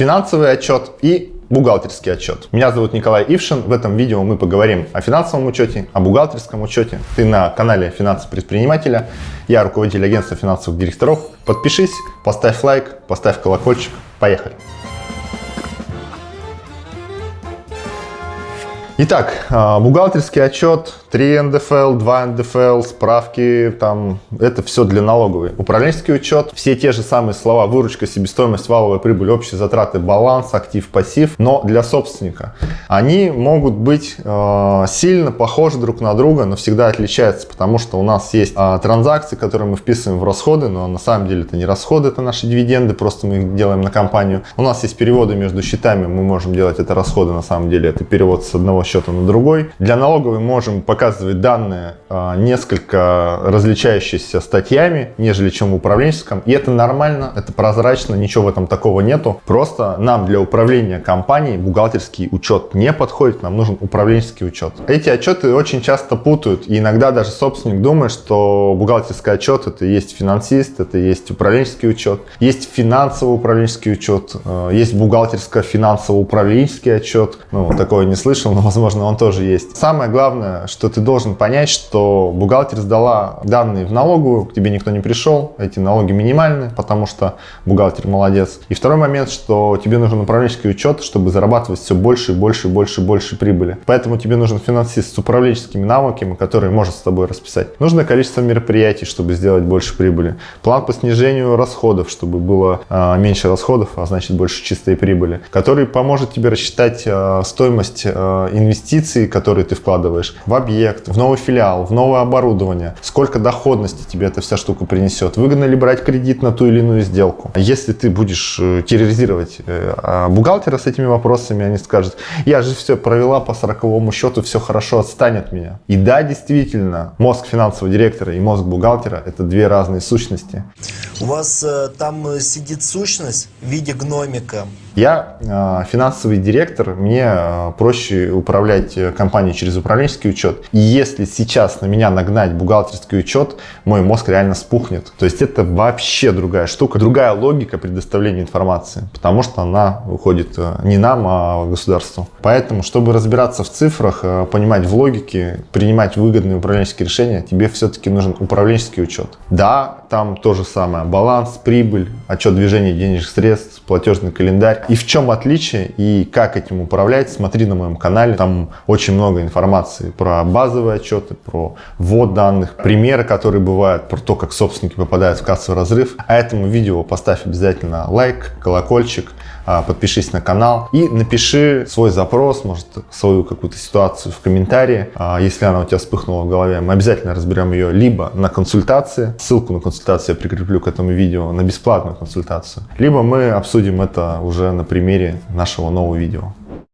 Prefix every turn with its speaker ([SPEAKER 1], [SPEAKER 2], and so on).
[SPEAKER 1] финансовый отчет и бухгалтерский отчет. Меня зовут Николай Ившин. В этом видео мы поговорим о финансовом учете, о бухгалтерском учете. Ты на канале Финансы предпринимателя. Я руководитель агентства финансовых директоров. Подпишись, поставь лайк, поставь колокольчик. Поехали! Итак, а, бухгалтерский отчет, 3 НДФЛ, 2 НДФЛ, справки, там, это все для налоговой. Управленческий учет, все те же самые слова, выручка, себестоимость, валовая прибыль, общие затраты, баланс, актив, пассив, но для собственника. Они могут быть э, сильно похожи друг на друга, но всегда отличаются, потому что у нас есть э, транзакции, которые мы вписываем в расходы, но на самом деле это не расходы, это наши дивиденды, просто мы их делаем на компанию. У нас есть переводы между счетами, мы можем делать это расходы, на самом деле это перевод с одного счета на другой. Для налоговой можем показывать данные а, несколько различающиеся статьями, нежели чем в управленческом. И это нормально, это прозрачно, ничего в этом такого нету. Просто нам для управления компанией бухгалтерский учет не подходит, нам нужен управленческий учет. Эти отчеты очень часто путают, и иногда даже собственник думает, что бухгалтерский отчет это есть финансист, это есть управленческий учет, есть финансово-управленческий учет, э, есть бухгалтерско-финансово-управленческий отчет. Ну, такое не слышал, но возможно, он тоже есть. Самое главное, что ты должен понять, что бухгалтер сдала данные в налоговую, к тебе никто не пришел, эти налоги минимальны, потому что бухгалтер молодец. И второй момент, что тебе нужен управленческий учет, чтобы зарабатывать все больше и больше и больше больше прибыли. Поэтому тебе нужен финансист с управленческими навыками, который может с тобой расписать. Нужное количество мероприятий, чтобы сделать больше прибыли. План по снижению расходов, чтобы было э, меньше расходов, а значит больше чистой прибыли. Который поможет тебе рассчитать э, стоимость э, инвестиций которые ты вкладываешь в объект, в новый филиал, в новое оборудование, сколько доходности тебе эта вся штука принесет, выгодно ли брать кредит на ту или иную сделку. Если ты будешь э, терроризировать э, а бухгалтера с этими вопросами, они скажут, я же все провела по сороковому счету, все хорошо, отстань от меня. И да, действительно, мозг финансового директора и мозг бухгалтера – это две разные сущности.
[SPEAKER 2] У вас э, там сидит сущность в виде гномика.
[SPEAKER 1] Я э, финансовый директор, мне э, проще управлять э, компанией через управленческий учет. И если сейчас на меня нагнать бухгалтерский учет, мой мозг реально спухнет. То есть это вообще другая штука, другая логика предоставления информации, потому что она уходит э, не нам, а государству. Поэтому, чтобы разбираться в цифрах, э, понимать в логике, принимать выгодные управленческие решения, тебе все-таки нужен управленческий учет. Да, там то же самое. Баланс, прибыль, отчет движения денежных средств, платежный календарь и в чем отличие и как этим управлять, смотри на моем канале. Там очень много информации про базовые отчеты, про ввод данных, примеры, которые бывают, про то, как собственники попадают в кассовый разрыв. А этому видео поставь обязательно лайк, колокольчик, а, подпишись на канал и напиши свой запрос, может свою какую-то ситуацию в комментарии. А, если она у тебя вспыхнула в голове, мы обязательно разберем ее либо на консультации, ссылку на консультацию я прикреплю к этому видео, на бесплатную консультацию, либо мы обсудим это уже на примере нашего нового видео.